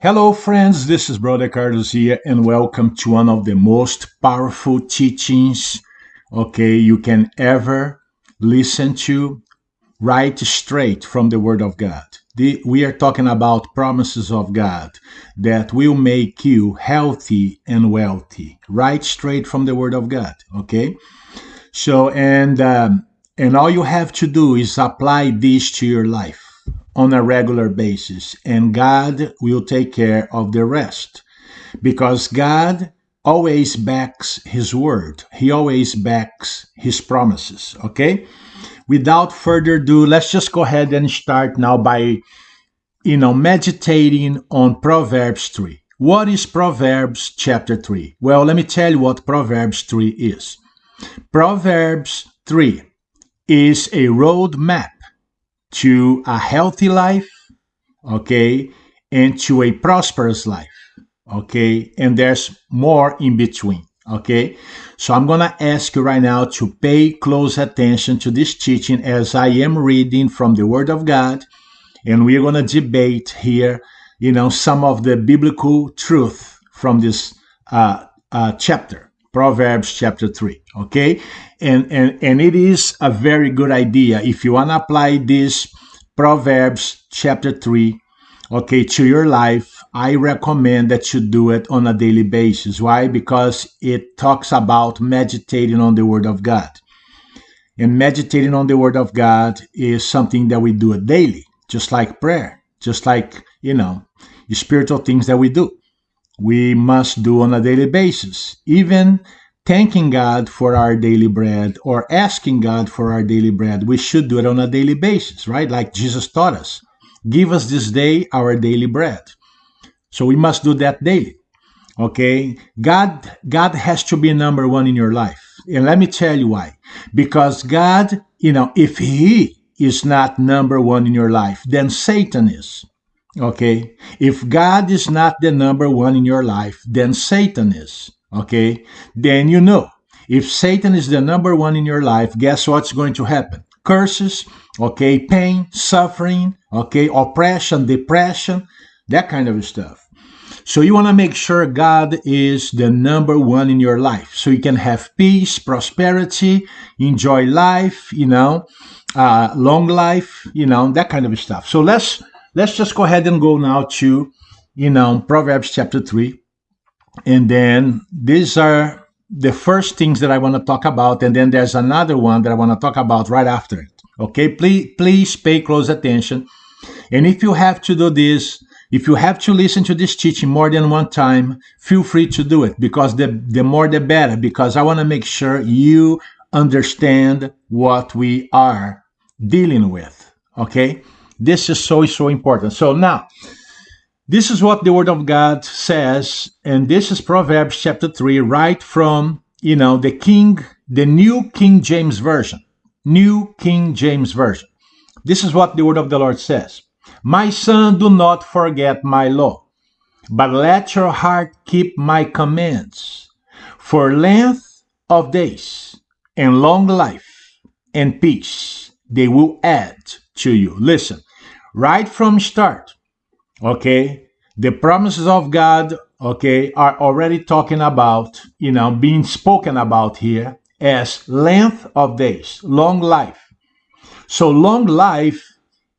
Hello, friends. This is Brother Carlos here, and welcome to one of the most powerful teachings, okay, you can ever listen to right straight from the Word of God. The, we are talking about promises of God that will make you healthy and wealthy, right straight from the Word of God, okay? So, and um, and all you have to do is apply this to your life on a regular basis, and God will take care of the rest. Because God always backs His word, He always backs His promises. Okay? Without further ado, let's just go ahead and start now by, you know, meditating on Proverbs 3. What is Proverbs chapter 3? Well, let me tell you what Proverbs 3 is. Proverbs 3 is a roadmap to a healthy life, okay, and to a prosperous life, okay, and there's more in between, okay. So I'm gonna ask you right now to pay close attention to this teaching as I am reading from the Word of God, and we're gonna debate here, you know, some of the biblical truth from this uh, uh, chapter. Proverbs chapter 3. Okay? And, and, and it is a very good idea. If you want to apply this Proverbs chapter 3, okay, to your life, I recommend that you do it on a daily basis. Why? Because it talks about meditating on the Word of God. And meditating on the Word of God is something that we do daily, just like prayer, just like, you know, spiritual things that we do we must do on a daily basis. Even thanking God for our daily bread or asking God for our daily bread, we should do it on a daily basis, right? Like Jesus taught us. Give us this day our daily bread. So we must do that daily. Okay? God God has to be number 1 in your life. And let me tell you why. Because God, you know, if he is not number 1 in your life, then Satan is. Okay? If God is not the number one in your life, then Satan is. Okay? Then you know. If Satan is the number one in your life, guess what's going to happen? Curses, okay, pain, suffering, okay, oppression, depression, that kind of stuff. So you want to make sure God is the number one in your life so you can have peace, prosperity, enjoy life, you know, uh, long life, you know, that kind of stuff. So let's let's just go ahead and go now to, you know, Proverbs chapter 3. And then these are the first things that I want to talk about. And then there's another one that I want to talk about right after it. Okay, please, please pay close attention. And if you have to do this, if you have to listen to this teaching more than one time, feel free to do it because the, the more the better, because I want to make sure you understand what we are dealing with. Okay? This is so, so important. So now, this is what the Word of God says, and this is Proverbs chapter 3, right from, you know, the King, the New King James Version. New King James Version. This is what the Word of the Lord says My son, do not forget my law, but let your heart keep my commands. For length of days and long life and peace they will add to you. Listen, right from start okay? The promises of god okay are already talking about you know being spoken about here as length of days long life. So long life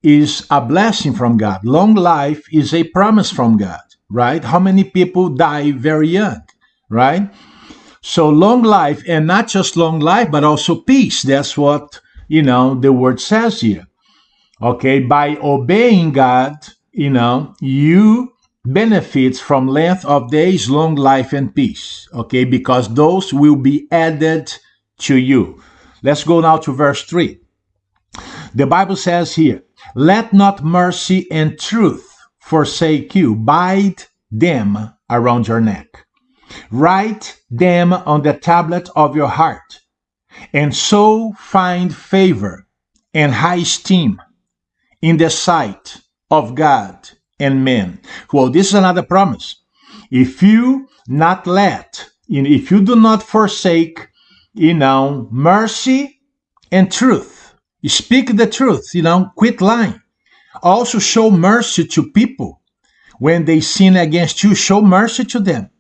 is a blessing from god. Long life is a promise from god right? How many people die very young right? So long life and not just long life but also peace. That's what you know the word says here Okay, by obeying God, you know, you benefits from length of days, long life, and peace. Okay, because those will be added to you. Let's go now to verse 3. The Bible says here, Let not mercy and truth forsake you, bind them around your neck. Write them on the tablet of your heart, and so find favor and high esteem in the sight of God and men. Well, this is another promise. If you not let, if you do not forsake, you know, mercy and truth, you speak the truth, you know, quit lying. Also show mercy to people When they sin against you, show mercy to them.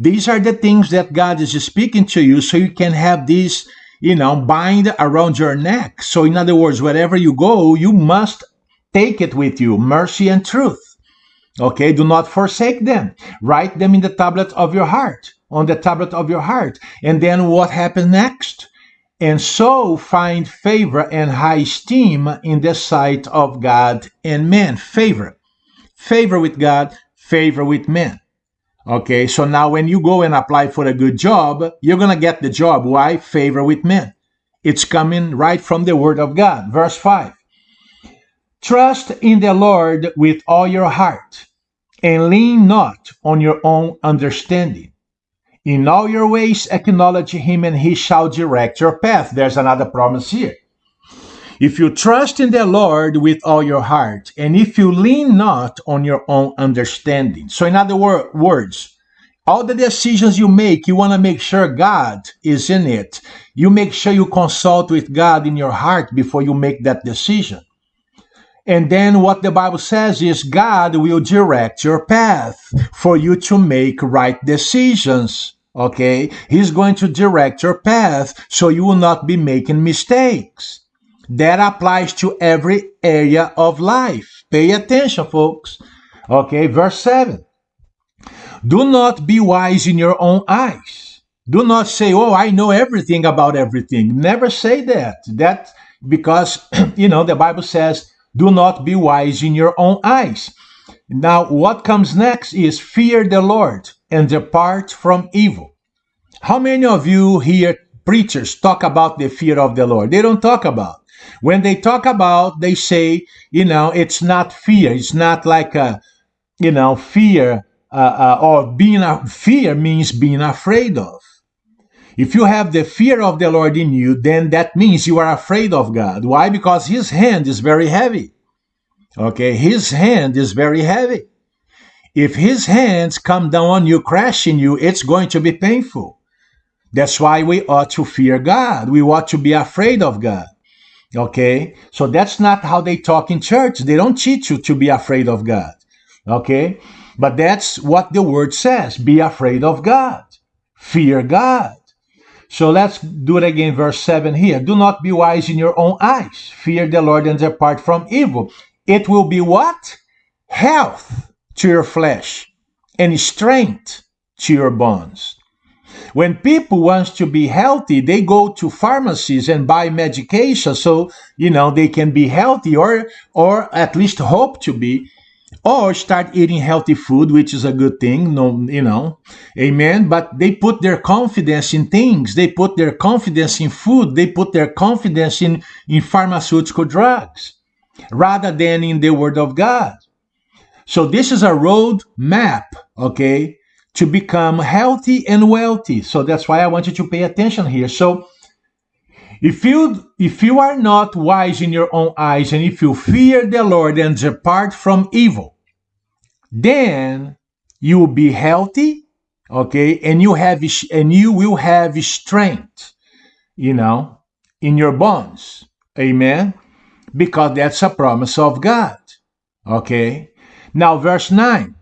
These are the things that God is speaking to you so you can have these, you know, bind around your neck. So, in other words, wherever you go, you must take it with you mercy and truth. Okay, do not forsake them. Write them in the tablet of your heart, on the tablet of your heart. And then what happens next? And so find favor and high esteem in the sight of God and men. Favor. Favor with God, favor with men. Okay, so now when you go and apply for a good job, you're going to get the job. Why? Favor with men. It's coming right from the Word of God. Verse 5 Trust in the Lord with all your heart and lean not on your own understanding. In all your ways acknowledge him, and he shall direct your path. There's another promise here. If you trust in the Lord with all your heart, and if you lean not on your own understanding. So, in other wor- words, all the decisions you make, you want to make sure God is in it. You make sure you consult with God in your heart before you make that decision. And then what the Bible says is God will direct your path for you to make right decisions. Okay? He's going to direct your path so you will not be making mistakes. That applies to every area of life. Pay attention, folks. Okay, verse 7. Do not be wise in your own eyes. Do not say, Oh, I know everything about everything. Never say that. That because, you know, the Bible says, do not be wise in your own eyes. Now, what comes next is fear the Lord and depart from evil. How many of you hear preachers talk about the fear of the Lord? They don't talk about. When they talk about, they say, you know, it's not fear. It's not like a, you know, fear uh, uh, or being a fear means being afraid of. If you have the fear of the Lord in you, then that means you are afraid of God. Why? Because His hand is very heavy. Okay, His hand is very heavy. If His hands come down on you, crushing you, it's going to be painful. That's why we ought to fear God. We ought to be afraid of God. Okay, so that's not how they talk in church. They don't teach you to be afraid of God. Okay, but that's what the word says be afraid of God, fear God. So let's do it again, verse 7 here. Do not be wise in your own eyes. Fear the Lord and depart from evil. It will be what? Health to your flesh and strength to your bones. When people want to be healthy, they go to pharmacies and buy medication so, you know, they can be healthy or or at least hope to be or start eating healthy food, which is a good thing, no, you know, amen. But they put their confidence in things, they put their confidence in food, they put their confidence in, in pharmaceutical drugs rather than in the Word of God. So, this is a road map, okay, to become healthy and wealthy. So, that's why I want you to pay attention here. So, if you if you are not wise in your own eyes and if you fear the Lord and depart from evil, then you will be healthy, okay, and you have and you will have strength, you know, in your bones. Amen. Because that's a promise of God. Okay. Now verse 9.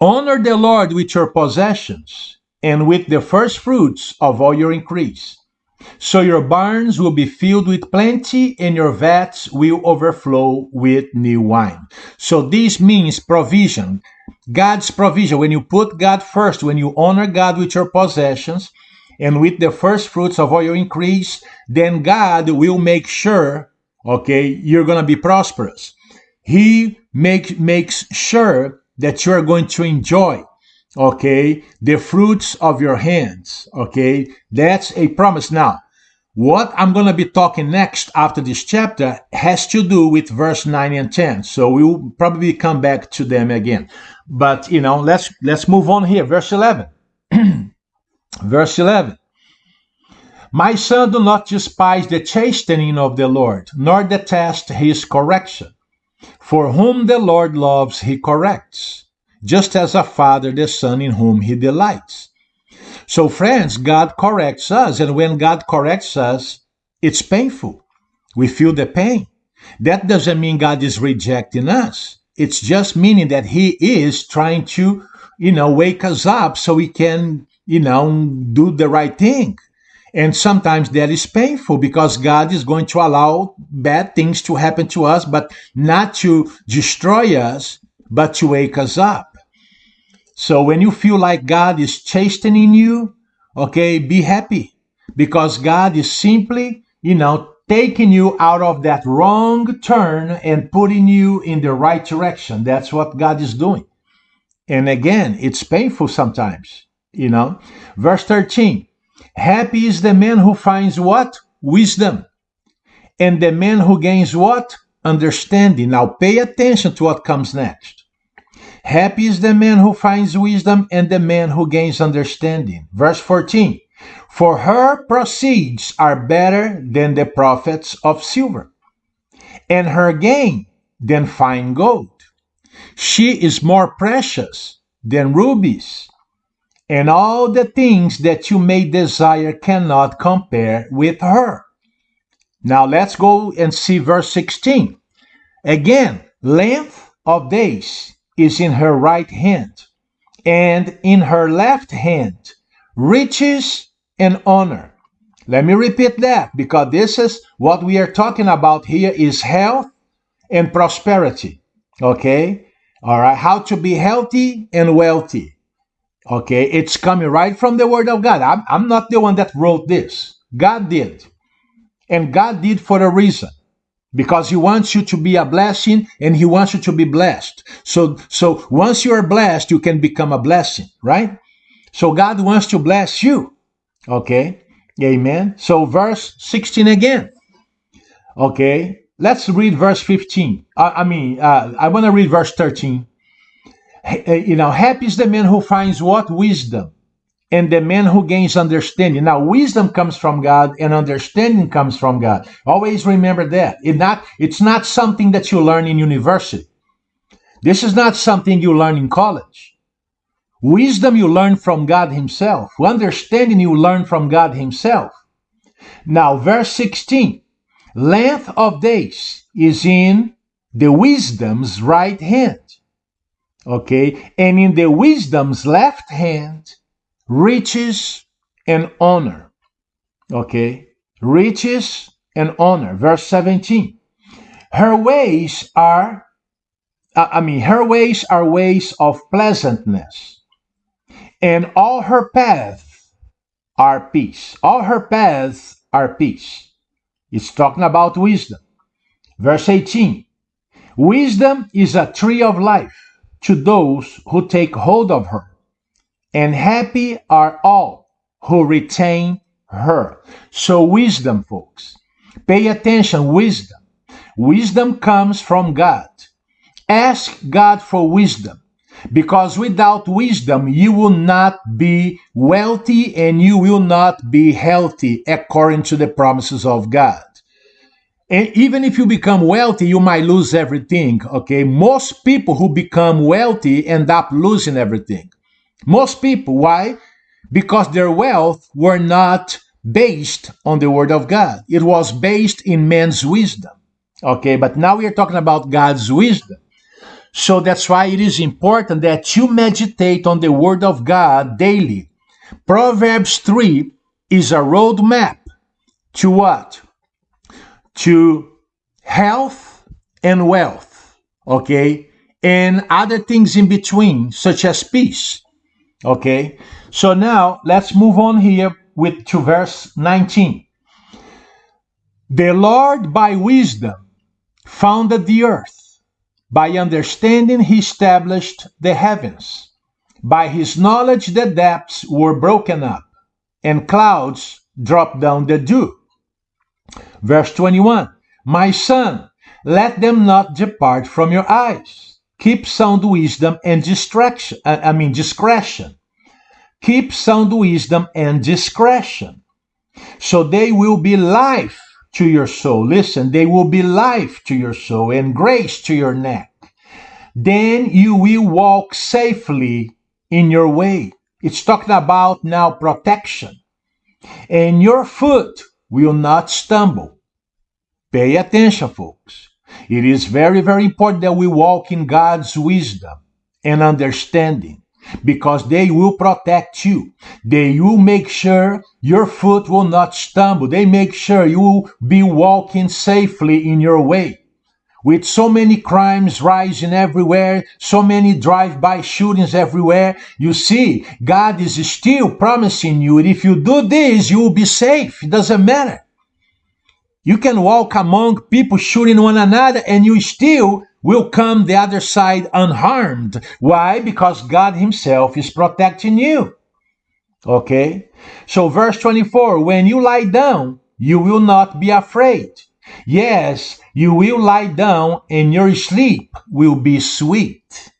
Honor the Lord with your possessions and with the first fruits of all your increase so your barns will be filled with plenty, and your vats will overflow with new wine. So this means provision. God's provision. When you put God first, when you honor God with your possessions and with the first fruits of all your increase, then God will make sure, okay, you're going to be prosperous. He make, makes sure that you are going to enjoy okay? The fruits of your hands. Okay? That's a promise. Now what i'm going to be talking next after this chapter has to do with verse 9 and 10 so we'll probably come back to them again. But you know let's let's move on here. Verse 11 verse 11 my son do not despise the chastening of the lord nor detest his correction. For whom the lord loves he corrects just as a father the son in whom he delights. So, friends, God corrects us, and when God corrects us, it's painful. We feel the pain. That doesn't mean God is rejecting us. It's just meaning that He is trying to, you know, wake us up so we can, you know, do the right thing. And sometimes that is painful because God is going to allow bad things to happen to us, but not to destroy us, but to wake us up. So when you feel like God is chastening you, okay, be happy because God is simply, you know, taking you out of that wrong turn and putting you in the right direction. That's what God is doing. And again, it's painful sometimes, you know. Verse 13 Happy is the man who finds what? Wisdom. And the man who gains what? Understanding. Now pay attention to what comes next. Happy is the man who finds wisdom and the man who gains understanding. Verse 14 For her proceeds are better than the profits of silver, and her gain than fine gold. She is more precious than rubies, and all the things that you may desire cannot compare with her. Now let's go and see verse 16. Again, length of days is in her right hand, and in her left hand riches and honor. Let me repeat that because this is what we are talking about here is health and prosperity. Okay? All right, how to be healthy and wealthy. Okay, it's coming right from the Word of God. I'm, I'm not the one that wrote this. God did. And God did for a reason. Because He wants you to be a blessing and He wants you to be blessed. So, so once you are blessed, you can become a blessing, right? So God wants to bless you. Okay, amen. So, verse 16 again. Okay, let's read verse 15. I, I mean, uh, I want to read verse 13 uh, you know, happy is the man who finds what? Wisdom. And the man who gains understanding. Now, wisdom comes from God and understanding comes from God. Always remember that. It not, it's not something that you learn in university. This is not something you learn in college. Wisdom you learn from God Himself. Understanding you learn from God Himself. Now, verse 16 length of days is in the wisdom's right hand Okay, and in the wisdom's left hand, riches and honor. Okay, riches and honor. Verse 17. Her ways are, I mean, her ways are ways of pleasantness, and all her paths are peace. All her paths are peace. It's talking about wisdom. Verse 18. Wisdom is a tree of life to those who take hold of her, and happy are all who retain her. So, wisdom, folks, pay attention, wisdom. Wisdom comes from God. Ask God for wisdom because without wisdom, you will not be wealthy and you will not be healthy according to the promises of God. And even if you become wealthy, you might lose everything. Okay. Most people who become wealthy end up losing everything. Most people. Why? Because their wealth were not based on the word of God. It was based in man's wisdom. Okay. But now we are talking about God's wisdom. So that's why it is important that you meditate on the word of God daily. Proverbs 3 is a roadmap to what? to health and wealth, okay? And other things in between, such as peace, okay? So now let's move on here with to verse 19. The Lord by wisdom founded the earth. By understanding, he established the heavens. By his knowledge, the depths were broken up, and clouds dropped down the dew. Verse 21 My son, let them not depart from your eyes. Keep sound wisdom and distraction. I mean, discretion. Keep sound wisdom and discretion. So they will be life to your soul. Listen, they will be life to your soul and grace to your neck. Then you will walk safely in your way. It's talking about now protection. And your foot will not stumble. Pay attention, folks. It is very, very important that we walk in God's wisdom and understanding because they will protect you. They will make sure your foot will not stumble. They make sure you will be walking safely in your way. With so many crimes rising everywhere, so many drive-by shootings everywhere, you see, God is still promising you if you do this, you will be safe. It doesn't matter. You can walk among people shooting one another and you still will come the other side unharmed. Why? Because God Himself is protecting you. Okay? So, verse 24 when you lie down, you will not be afraid. Yes, you will lie down and your sleep will be sweet.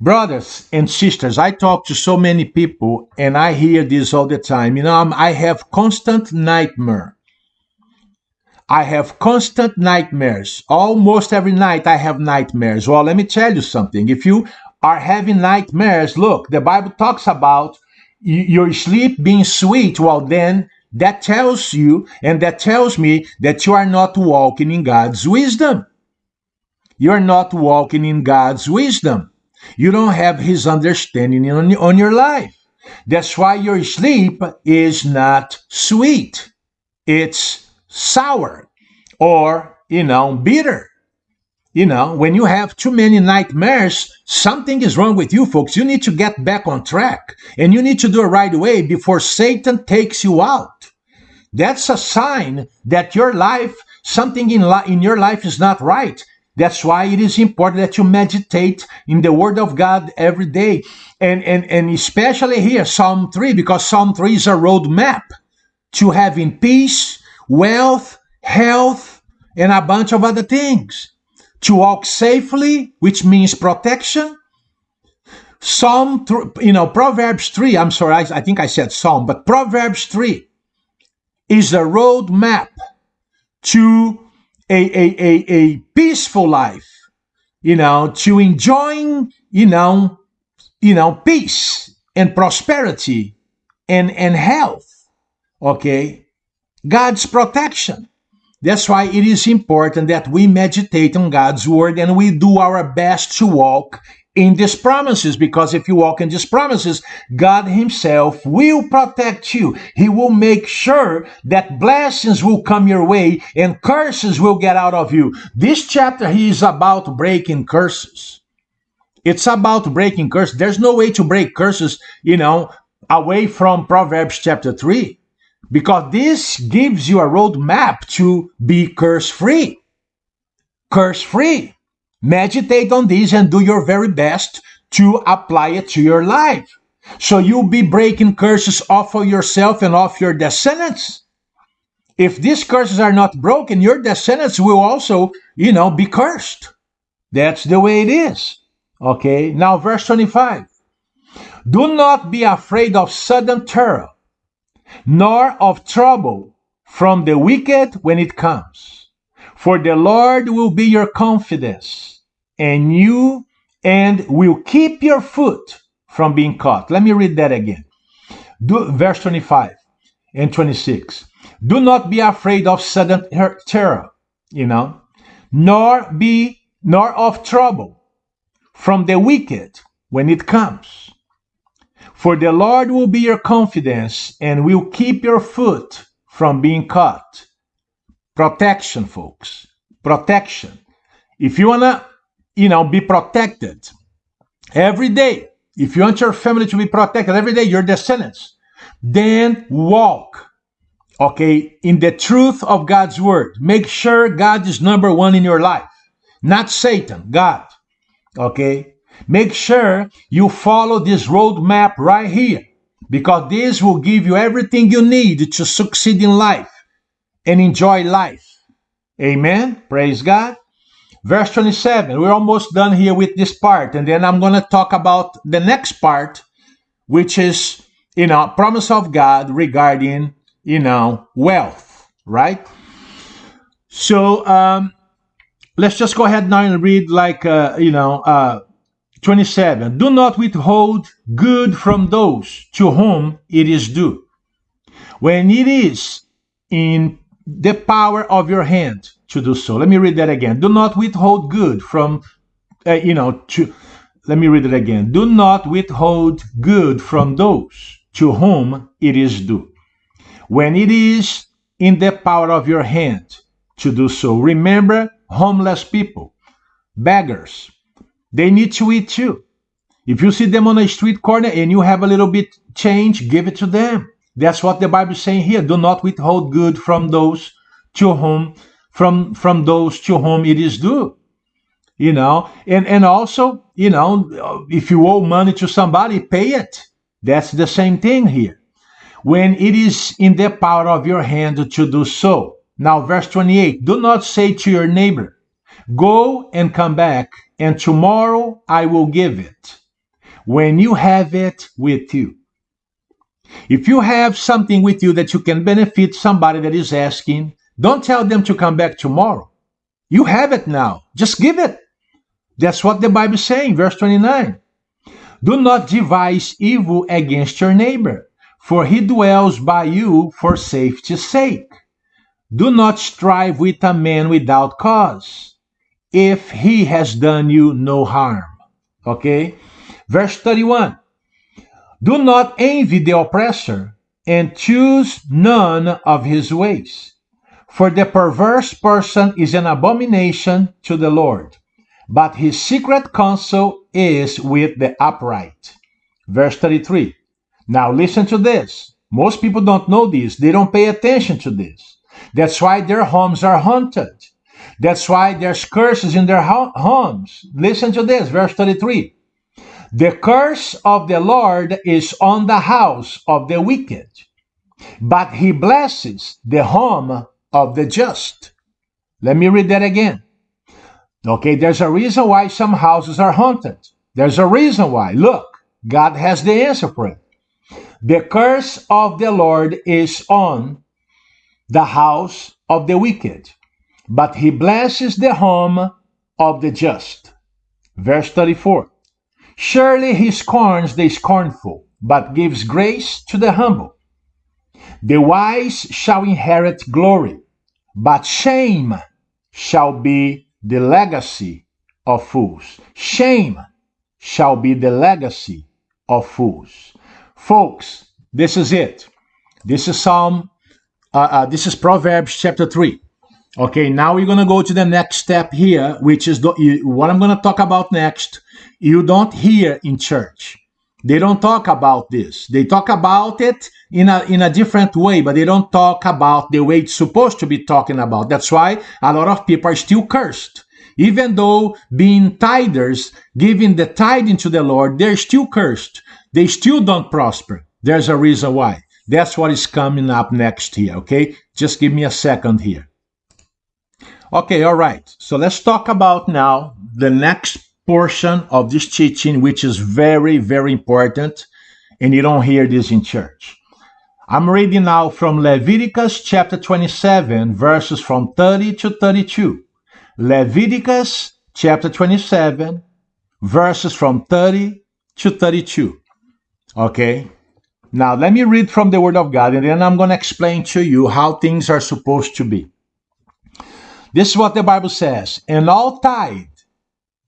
Brothers and sisters, I talk to so many people and I hear this all the time. You know, I have constant nightmare I have constant nightmares. Almost every night I have nightmares. Well, let me tell you something. If you are having nightmares, look, the Bible talks about your sleep being sweet. Well, then that tells you and that tells me that you are not walking in God's wisdom. You're not walking in God's wisdom. You don't have His understanding on, on your life. That's why your sleep is not sweet. It's sour or, you know, bitter. You know, when you have too many nightmares, something is wrong with you, folks. You need to get back on track and you need to do it right away before Satan takes you out. That's a sign that your life, something in, li- in your life is not right. That's why it is important that you meditate in the Word of God every day. And, and, and especially here, Psalm 3, because Psalm 3 is a roadmap to having peace, wealth, health, and a bunch of other things. To walk safely, which means protection. Psalm, you know, Proverbs 3, I'm sorry, I, I think I said Psalm, but Proverbs 3 is a roadmap to a, a, a, a peaceful life, you know, to enjoying, you know, you know, peace and prosperity and, and health. Okay. God's protection. That's why it is important that we meditate on God's word and we do our best to walk in these promises because if you walk in these promises, God Himself will protect you. He will make sure that blessings will come your way and curses will get out of you. This chapter he is about breaking curses. It's about breaking curses. There's no way to break curses, you know, away from Proverbs chapter 3 because this gives you a roadmap to be curse free. Curse free. Meditate on this and do your very best to apply it to your life. So you'll be breaking curses off of yourself and off your descendants. If these curses are not broken, your descendants will also, you know, be cursed. That's the way it is. Okay, now verse 25. Do not be afraid of sudden terror nor of trouble from the wicked when it comes. For the Lord will be your confidence, and you and will keep your foot from being caught. Let me read that again. Do, verse 25 and 26. Do not be afraid of sudden terror, you know, nor be nor of trouble from the wicked when it comes. For the Lord will be your confidence and will keep your foot from being caught. Protection, folks. Protection. If you want to, you know, be protected every day, if you want your family to be protected every day, your descendants, then walk, okay, in the truth of God's word. Make sure God is number one in your life, not Satan, God, okay? Make sure you follow this roadmap right here because this will give you everything you need to succeed in life and enjoy life. Amen. Praise God. Verse 27. We're almost done here with this part. And then I'm going to talk about the next part, which is, you know, promise of God regarding, you know, wealth, right? So, um, let's just go ahead now and read like, uh, you know, uh, 27. Do not withhold good from those to whom it is due. When it is in the power of your hand to do so. Let me read that again. Do not withhold good from, uh, you know, to, let me read it again. Do not withhold good from those to whom it is due. When it is in the power of your hand to do so. Remember homeless people, beggars. They need to eat too. If you see them on a street corner and you have a little bit change, give it to them. That's what the Bible is saying here. Do not withhold good from those to whom from from those to whom it is due. You know, and and also, you know, if you owe money to somebody, pay it. That's the same thing here. When it is in the power of your hand to do so. Now, verse 28 Do not say to your neighbor, Go and come back, and tomorrow I will give it, when you have it with you. If you have something with you that you can benefit somebody that is asking, don't tell them to come back tomorrow. You have it now. Just give it. That's what the Bible is saying, verse 29. Do not devise evil against your neighbor, for he dwells by you for safety's sake. Do not strive with a man without cause, if he has done you no harm. Okay? Verse 31. Do not envy the oppressor, and choose none of his ways. For the perverse person is an abomination to the Lord, but his secret counsel is with the upright. Verse 33. Now listen to this. Most people don't know this, they don't pay attention to this. That's why their homes are haunted. That's why there's curses in their homes. Listen to this, verse 33. The curse of the Lord is on the house of the wicked, but he blesses the home of the just. Let me read that again. Okay, there's a reason why some houses are haunted. There's a reason why. Look, God has the answer for it. The curse of the Lord is on the house of the wicked, but he blesses the home of the just. Verse 34 Surely he scorns the scornful, but gives grace to the humble. The wise shall inherit glory, but shame shall be the legacy of fools. Shame shall be the legacy of fools. Folks, this is it. This is Psalm, uh, uh, this is Proverbs chapter 3. Okay, now we're going to go to the next step here, which is the, what I'm going to talk about next you don't hear in church. They don't talk about this. They talk about it in a, in a different way, but they don't talk about the way it's supposed to be talking about. That's why a lot of people are still cursed. Even though being tithers, giving the tithing to the Lord, they're still cursed. They still don't prosper. There's a reason why. That's what is coming up next here, okay? Just give me a second here. Okay, all right. So let's talk about now the next portion of this teaching, which is very, very important, and you don't hear this in church. I'm reading now from Leviticus chapter 27, verses from 30 to 32. Leviticus chapter 27, verses from 30 to 32. Okay? Now, let me read from the Word of God, and then I'm going to explain to you how things are supposed to be. This is what the Bible says. And all tithe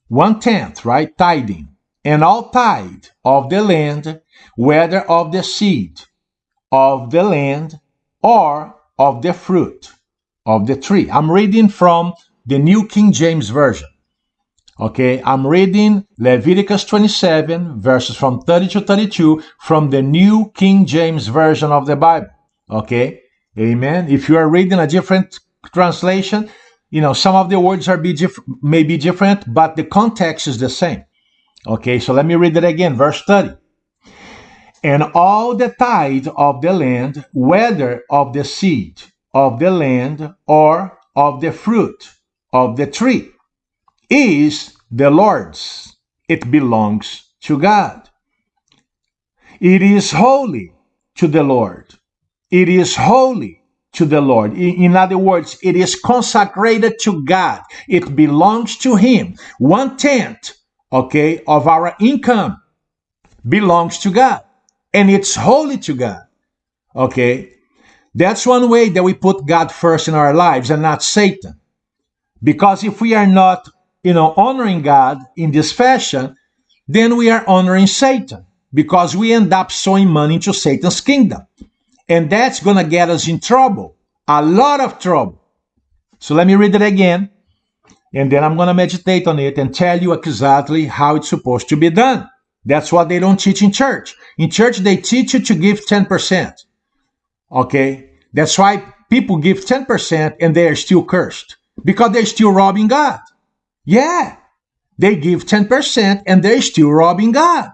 one tenth, right? Tithing. And all tithe of the land, whether of the seed of the land or of the fruit of the tree. I'm reading from the New King James Version. Okay, I'm reading Leviticus 27, verses from 30 to 32 from the New King James Version of the Bible. Okay, amen. If you are reading a different translation, you know, some of the words are be diff- may be different, but the context is the same. Okay, so let me read it again, verse 30. And all the tithe of the land, whether of the seed of the land or of the fruit of the tree, is the Lord's. It belongs to God. It is holy to the Lord. It is holy to the Lord. In other words, it is consecrated to God. It belongs to Him. One tenth, okay, of our income belongs to God. And it's holy to God. Okay. That's one way that we put God first in our lives and not Satan. Because if we are not, you know, honoring God in this fashion, then we are honoring Satan because we end up sowing money into Satan's kingdom. And that's going to get us in trouble, a lot of trouble. So let me read it again. And then I'm going to meditate on it and tell you exactly how it's supposed to be done. That's what they don't teach in church. In church, they teach you to give 10%. Okay? That's why people give 10% and they are still cursed because they're still robbing God. Yeah. They give 10% and they're still robbing God.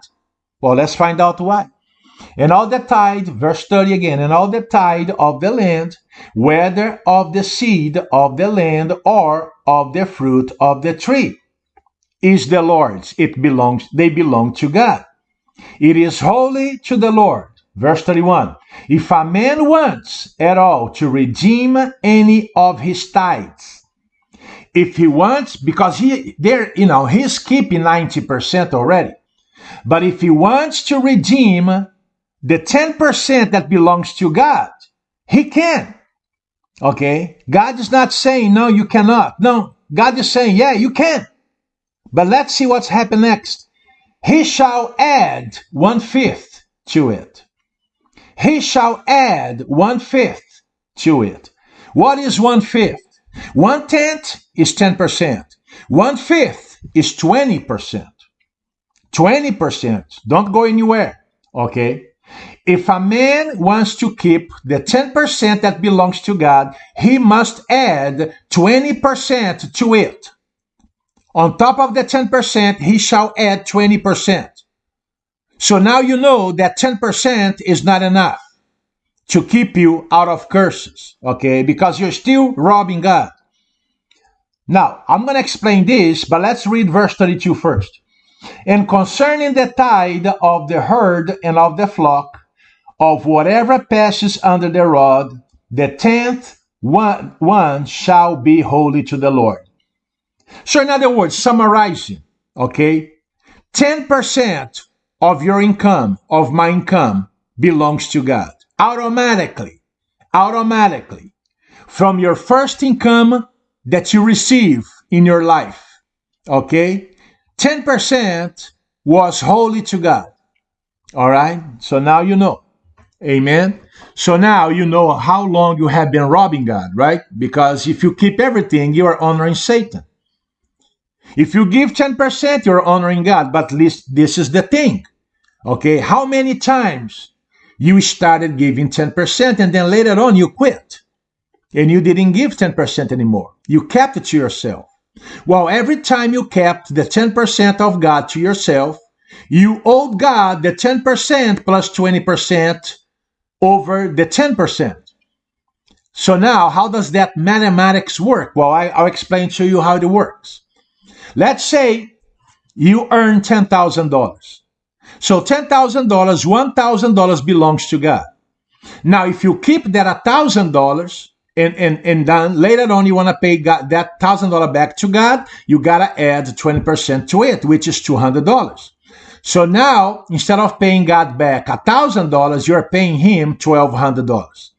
Well, let's find out why. And all the tithe, verse 30 again, and all the tithe of the land, whether of the seed of the land or of the fruit of the tree, is the Lord's. It belongs, they belong to God. It is holy to the Lord. Verse 31. If a man wants at all to redeem any of his tithes, if he wants, because he there, you know, he's keeping 90% already. But if he wants to redeem the 10% that belongs to God, he can. Okay? God is not saying, no, you cannot. No, God is saying, yeah, you can. But let's see what's happened next. He shall add one fifth to it. He shall add one fifth to it. What is one fifth? One tenth is 10%. One fifth is 20%. 20%. Don't go anywhere. Okay? If a man wants to keep the 10% that belongs to God, he must add 20% to it. On top of the 10%, he shall add 20%. So now you know that 10% is not enough to keep you out of curses, okay? Because you're still robbing God. Now, I'm going to explain this, but let's read verse 32 first. And concerning the tithe of the herd and of the flock, of whatever passes under the rod, the tenth one, one shall be holy to the Lord. So, in other words, summarizing, okay, 10% of your income, of my income, belongs to God. Automatically, automatically, from your first income that you receive in your life, okay, 10% was holy to God. All right, so now you know. Amen. So now you know how long you have been robbing God, right? Because if you keep everything, you are honoring Satan. If you give 10%, you're honoring God. But least this is the thing. Okay, how many times you started giving 10% and then later on you quit and you didn't give 10% anymore? You kept it to yourself. Well, every time you kept the 10% of God to yourself, you owed God the 10% plus 20% over the 10%. So now, how does that mathematics work? Well, I, will explain to you how it works. Let's say you earn $10,000. So $10,000, $1,000 belongs to God. Now, if you keep that $1,000 and, and, and then later on you want to pay God, that $1,000 back to God, you got to add 20% to it, which is $200. So now, instead of paying God back $1,000, you're paying him $1,200.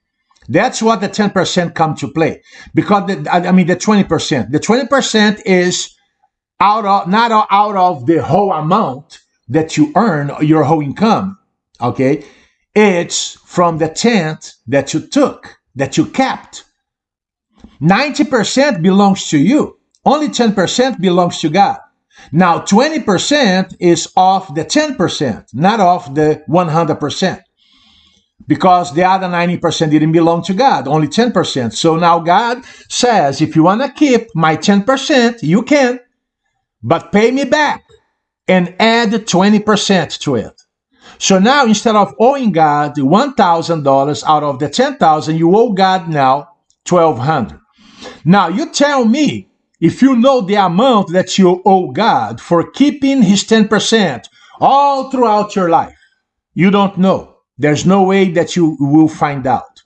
That's what the 10% come to play. Because, the, I mean, the 20%. The 20% is out of not out of the whole amount that you earn your whole income okay it's from the tenth that you took that you kept 90% belongs to you only 10% belongs to god now 20% is off the 10% not off the 100% because the other 90% didn't belong to God, only 10%. So now God says, if you want to keep my 10%, you can but pay me back and add 20% to it. So now instead of owing God $1,000 out of the 10,000, you owe God now 1200. Now you tell me if you know the amount that you owe God for keeping his 10% all throughout your life. You don't know. There's no way that you will find out.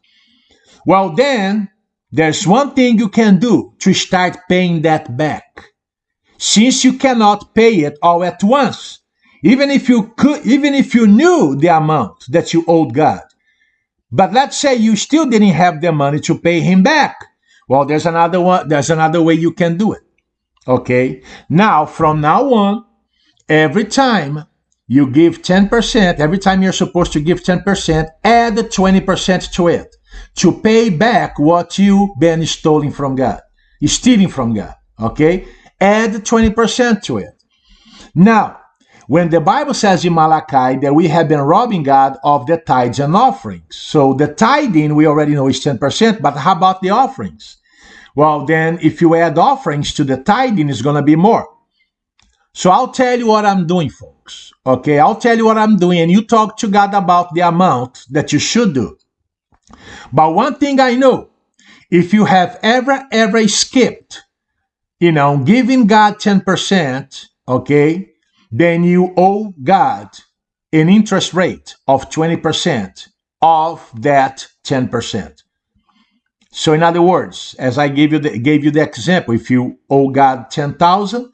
Well, then there's one thing you can do to start paying that back since you cannot pay it all at once, even if you could, even if you knew the amount that you owed God. But let's say you still didn't have the money to pay him back. Well, there's another one, there's another way you can do it. Okay. Now, from now on, every time you give 10%, every time you're supposed to give 10%, add 20% to it to pay back what you've been stealing from God, stealing from God. Okay? Add 20% to it. Now, when the Bible says in Malachi that we have been robbing God of the tithes and offerings. So the tithing we already know is 10%, but how about the offerings? Well, then if you add offerings to the tithing, it's going to be more. So I'll tell you what I'm doing, folks. Okay, I'll tell you what I'm doing, and you talk to God about the amount that you should do. But one thing I know if you have ever, ever skipped, you know, giving God 10%, okay, then you owe God an interest rate of 20% of that 10%. So in other words, as I gave you the, gave you the example, if you owe God 10,000,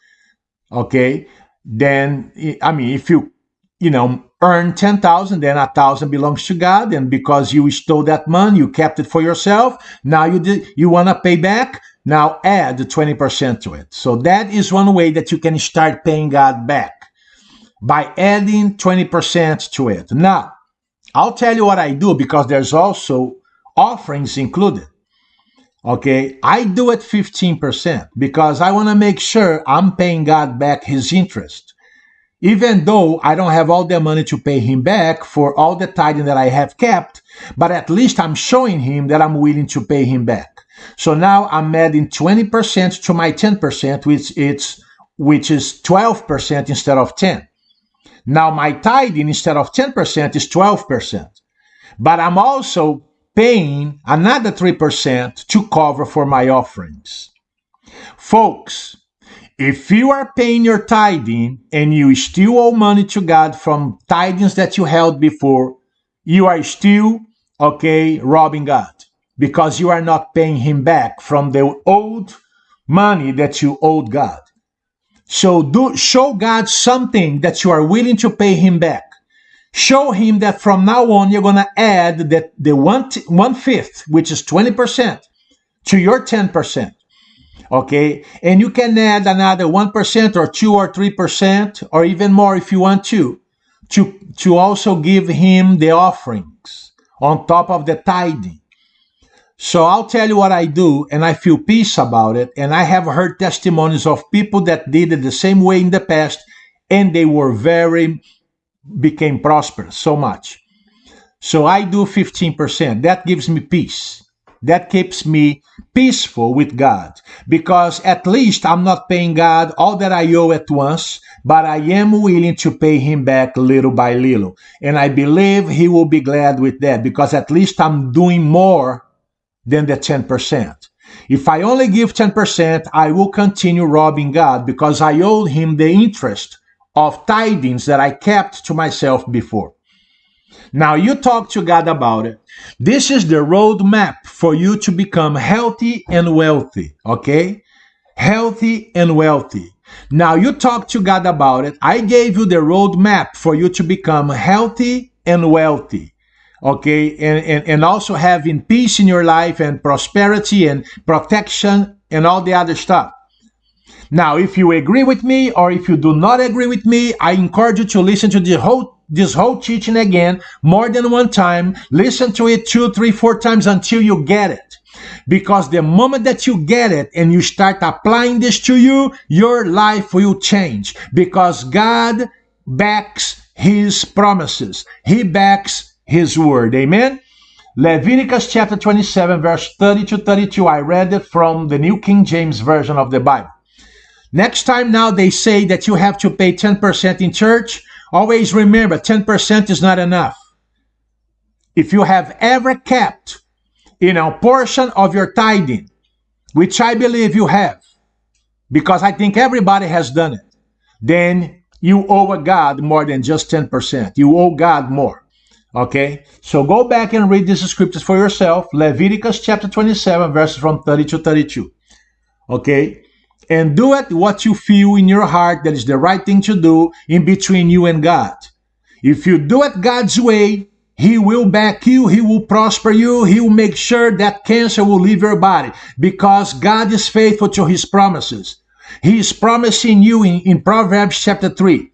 okay, then I mean if you you know earn 10,000 then a 1,000 belongs to God and because you stole that money, you kept it for yourself, now you did, you want to pay back, now add 20% to it. So that is one way that you can start paying God back by adding 20% to it. Now, I'll tell you what I do because there's also offerings included. Okay, I do it 15% because I want to make sure I'm paying God back his interest. Even though I don't have all the money to pay him back for all the tithing that I have kept, but at least I'm showing him that I'm willing to pay him back. So now I'm adding 20% to my 10%, which it's which is 12% instead of 10. Now my tithing instead of 10% is 12%. But I'm also paying another 3% to cover for my offerings. Folks, if you are paying your tithing and you still owe money to God from tithings that you held before, you are still, okay, robbing God because you are not paying Him back from the old money that you owed God. So do show God something that you are willing to pay him back. Show him that from now on you're gonna add that the one t- one fifth, which is twenty percent, to your ten percent. Okay, and you can add another one percent or two or three percent or even more if you want to, to to also give him the offerings on top of the tithing. So I'll tell you what I do, and I feel peace about it. And I have heard testimonies of people that did it the same way in the past, and they were very, became prosperous so much. So I do 15%. That gives me peace. That keeps me peaceful with God because at least I'm not paying God all that I owe at once, but I am willing to pay Him back little by little. And I believe He will be glad with that because at least I'm doing more than the 10%. If I only give 10%, I will continue robbing God because I owe him the interest of tithings that I kept to myself before. Now you talk to God about it. This is the roadmap for you to become healthy and wealthy, okay? Healthy and wealthy. Now you talk to God about it. I gave you the roadmap for you to become healthy and wealthy okay and, and and also having peace in your life and prosperity and protection and all the other stuff. Now if you agree with me or if you do not agree with me i encourage you to listen to the whole this whole teaching again more than one time. Listen to it two three four times until you get it. Because the moment that you get it and you start applying this to you your life will change. Because god backs his promises. He backs his word. Amen. Leviticus chapter 27, verse 30 to 32. I read it from the New King James Version of the Bible. Next time now they say that you have to pay 10% in church, always remember 10% is not enough. If you have ever kept, you know, portion of your tithing, which I believe you have, because I think everybody has done it, then you owe God more than just 10%. You owe God more. Okay, so go back and read these scriptures for yourself. Leviticus chapter 27, verses from 30 to 32. Okay, and do it what you feel in your heart that is the right thing to do in between you and God. If you do it God's way, He will back you. He will prosper you. He will make sure that cancer will leave your body because God is faithful to his promises. He is promising you in, in Proverbs chapter 3.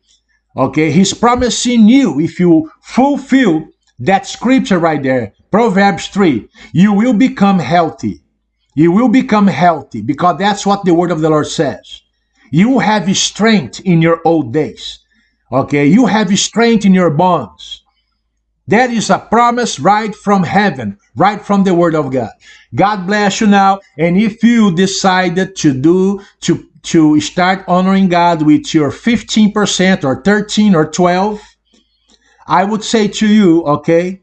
Okay, he's promising you if you fulfill that scripture right there, Proverbs 3, you will become healthy. You will become healthy because that's what the word of the Lord says. You have strength in your old days. Okay, you have strength in your bones. That is a promise right from heaven, right from the word of God. God bless you now. And if you decided to do, to, to start honoring God with your 15% or 13 or 12, I would say to you, okay,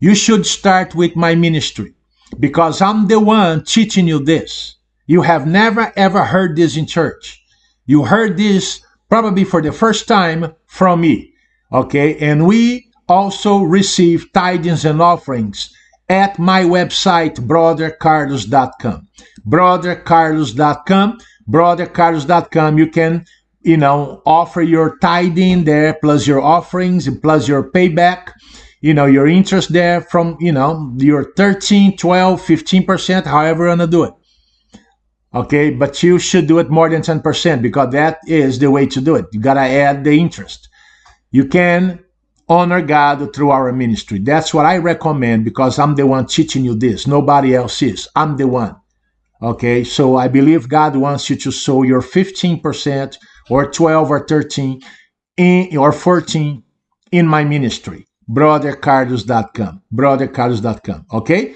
you should start with my ministry because I'm the one teaching you this. You have never ever heard this in church. You heard this probably for the first time from me. Okay. And we also receive tithings and offerings at my website, brothercarlos.com. Brothercarlos.com. Brothercarlos.com. You can, you know, offer your tithing there, plus your offerings, and plus your payback, you know, your interest there from, you know, your 13, 12, 15%, however you want to do it. Okay, but you should do it more than 10% because that is the way to do it. You got to add the interest. You can honor God through our ministry. That's what I recommend because I'm the one teaching you this. Nobody else is. I'm the one. Okay, so I believe God wants you to sow your 15% or 12 or 13 in, or 14 in my ministry, brothercarlos.com. Brothercarlos.com. Okay?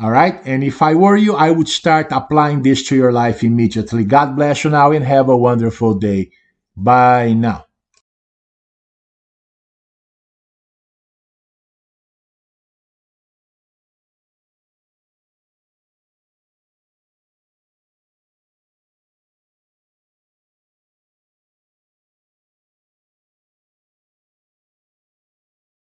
All right. And if I were you, I would start applying this to your life immediately. God bless you now and have a wonderful day. Bye now.